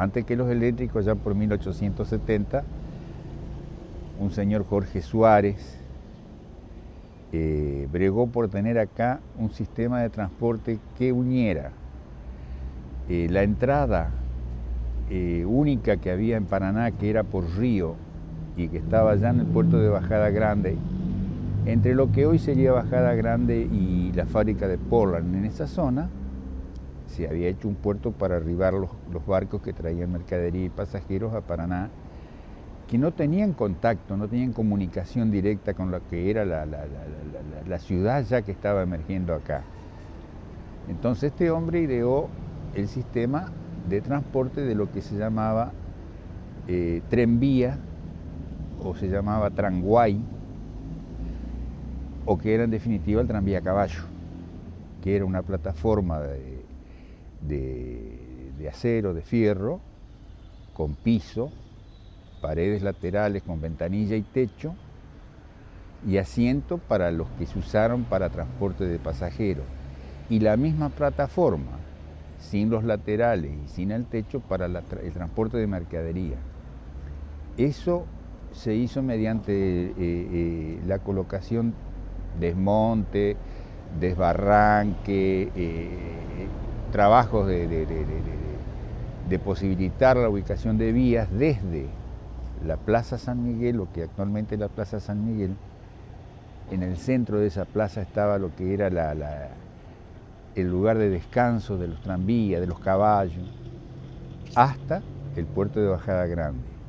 antes que los eléctricos, ya por 1870, un señor Jorge Suárez eh, bregó por tener acá un sistema de transporte que uniera eh, la entrada eh, única que había en Paraná, que era por río y que estaba allá en el puerto de Bajada Grande, entre lo que hoy sería Bajada Grande y la fábrica de Portland. En esa zona se había hecho un puerto para arribar los, barcos que traían mercadería y pasajeros a Paraná, que no tenían contacto, no tenían comunicación directa con lo que era la, ciudad ya que estaba emergiendo acá. Entonces este hombre ideó el sistema de transporte de lo que se llamaba eh, trenvía o se llamaba tranguay o que era en definitiva el tranvía caballo, que era una plataforma de, de, acero, de fierro, con piso, paredes laterales con ventanilla y techo, y asiento para los que se usaron para transporte de pasajeros. Y la misma plataforma, sin los laterales y sin el techo, para el transporte de mercadería. Eso se hizo mediante eh, eh, la colocación desmonte, desbarranque, eh, trabajos de, posibilitar la ubicación de vías desde la Plaza San Miguel, lo que actualmente es la Plaza San Miguel, en el centro de esa plaza estaba lo que era el lugar de descanso de los tranvías, de los caballos, hasta el puerto de Bajada Grande.